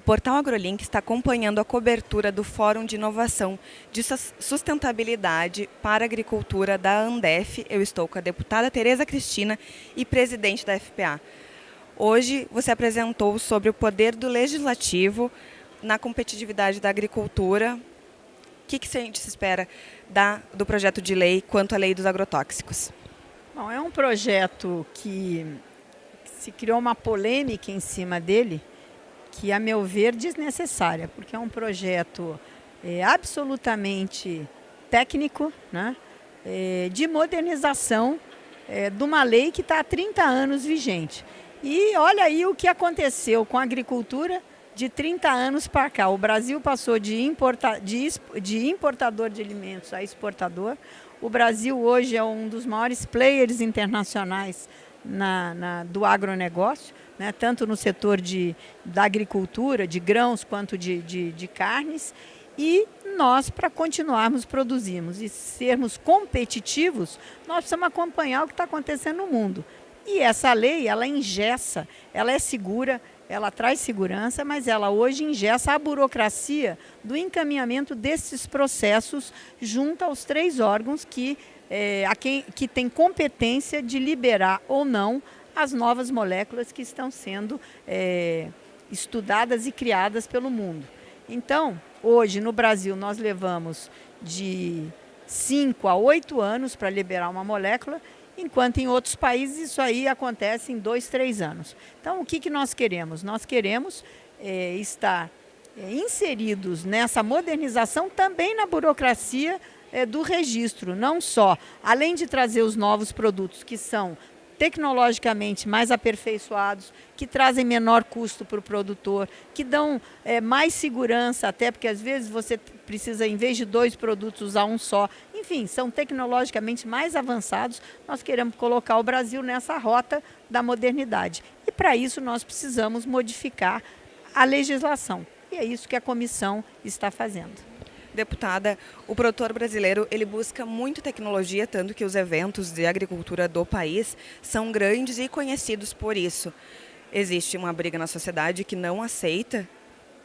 portal AgroLink está acompanhando a cobertura do Fórum de Inovação de Sustentabilidade para Agricultura da Andef. Eu estou com a deputada Tereza Cristina e presidente da FPA. Hoje você apresentou sobre o poder do legislativo na competitividade da agricultura. O que, que a gente se espera da, do projeto de lei quanto à lei dos agrotóxicos? Bom, é um projeto que se criou uma polêmica em cima dele, que, a meu ver, desnecessária, porque é um projeto é, absolutamente técnico, né, é, de modernização é, de uma lei que está há 30 anos vigente. E olha aí o que aconteceu com a agricultura de 30 anos para cá. O Brasil passou de, importa, de, de importador de alimentos a exportador. O Brasil hoje é um dos maiores players internacionais na, na, do agronegócio né, tanto no setor de, da agricultura, de grãos, quanto de, de, de carnes. E nós, para continuarmos produzirmos e sermos competitivos, nós precisamos acompanhar o que está acontecendo no mundo. E essa lei, ela engessa, ela é segura, ela traz segurança, mas ela hoje engessa a burocracia do encaminhamento desses processos junto aos três órgãos que, é, a quem, que têm competência de liberar ou não as novas moléculas que estão sendo é, estudadas e criadas pelo mundo. Então, hoje no Brasil nós levamos de 5 a 8 anos para liberar uma molécula, enquanto em outros países isso aí acontece em 2, 3 anos. Então, o que, que nós queremos? Nós queremos é, estar é, inseridos nessa modernização também na burocracia é, do registro, não só, além de trazer os novos produtos que são tecnologicamente mais aperfeiçoados, que trazem menor custo para o produtor, que dão é, mais segurança, até porque às vezes você precisa, em vez de dois produtos, usar um só. Enfim, são tecnologicamente mais avançados. Nós queremos colocar o Brasil nessa rota da modernidade. E para isso nós precisamos modificar a legislação. E é isso que a comissão está fazendo deputada, o produtor brasileiro ele busca muito tecnologia, tanto que os eventos de agricultura do país são grandes e conhecidos por isso. Existe uma briga na sociedade que não aceita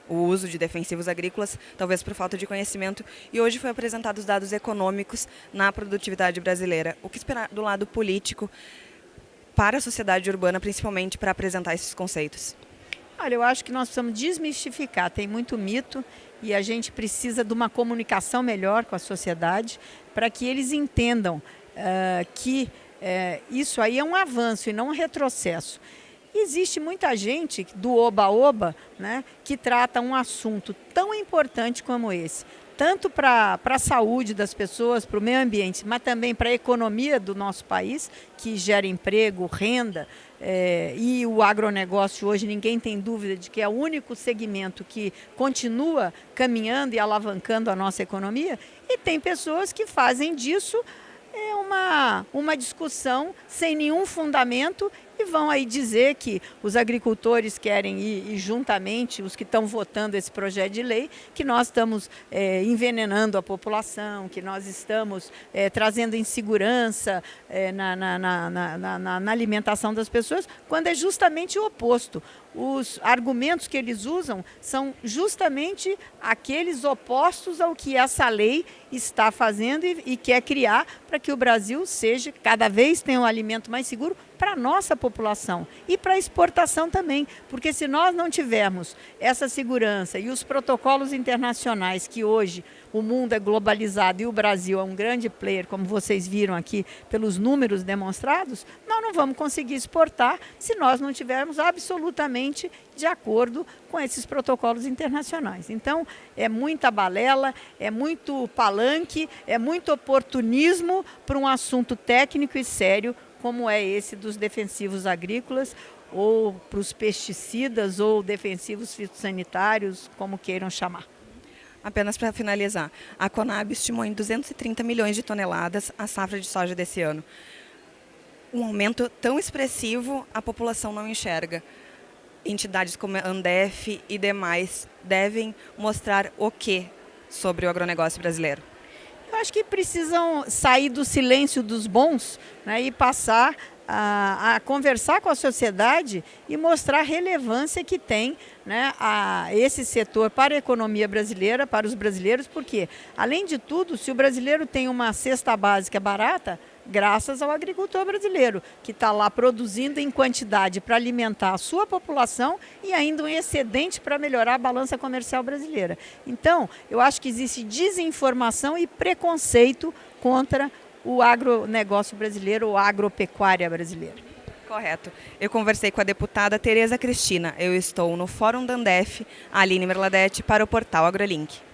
o uso de defensivos agrícolas, talvez por falta de conhecimento, e hoje foi apresentados dados econômicos na produtividade brasileira. O que esperar do lado político para a sociedade urbana, principalmente para apresentar esses conceitos? Olha, eu acho que nós precisamos desmistificar, tem muito mito e a gente precisa de uma comunicação melhor com a sociedade para que eles entendam uh, que uh, isso aí é um avanço e não um retrocesso. Existe muita gente do oba-oba né, que trata um assunto tão importante como esse, tanto para a saúde das pessoas, para o meio ambiente, mas também para a economia do nosso país, que gera emprego, renda, é, e o agronegócio hoje, ninguém tem dúvida de que é o único segmento que continua caminhando e alavancando a nossa economia, e tem pessoas que fazem disso é uma, uma discussão sem nenhum fundamento e vão aí dizer que os agricultores querem ir, juntamente os que estão votando esse projeto de lei, que nós estamos é, envenenando a população, que nós estamos é, trazendo insegurança é, na, na, na, na, na alimentação das pessoas, quando é justamente o oposto. Os argumentos que eles usam são justamente aqueles opostos ao que essa lei está fazendo e, e quer criar para que o Brasil seja, cada vez tenha um alimento mais seguro para a nossa população e para a exportação também, porque se nós não tivermos essa segurança e os protocolos internacionais que hoje o mundo é globalizado e o Brasil é um grande player, como vocês viram aqui pelos números demonstrados, nós não vamos conseguir exportar se nós não tivermos absolutamente de acordo com esses protocolos internacionais. Então, é muita balela, é muito palanque, é muito oportunismo para um assunto técnico e sério como é esse dos defensivos agrícolas, ou para os pesticidas ou defensivos fitossanitários, como queiram chamar. Apenas para finalizar, a Conab estimou em 230 milhões de toneladas a safra de soja desse ano. Um aumento tão expressivo, a população não enxerga. Entidades como a Andef e demais devem mostrar o que sobre o agronegócio brasileiro? Acho que precisam sair do silêncio dos bons né, e passar a, a, conversar com a sociedade e mostrar a relevância que tem né, a esse setor para a economia brasileira, para os brasileiros, porque, além de tudo, se o brasileiro tem uma cesta básica barata, graças ao agricultor brasileiro, que está lá produzindo em quantidade para alimentar a sua população e ainda um excedente para melhorar a balança comercial brasileira. Então, eu acho que existe desinformação e preconceito contra o agronegócio brasileiro, ou agropecuária brasileira. Correto. Eu conversei com a deputada Tereza Cristina. Eu estou no Fórum Dandef, Aline Merladete, para o portal AgroLink.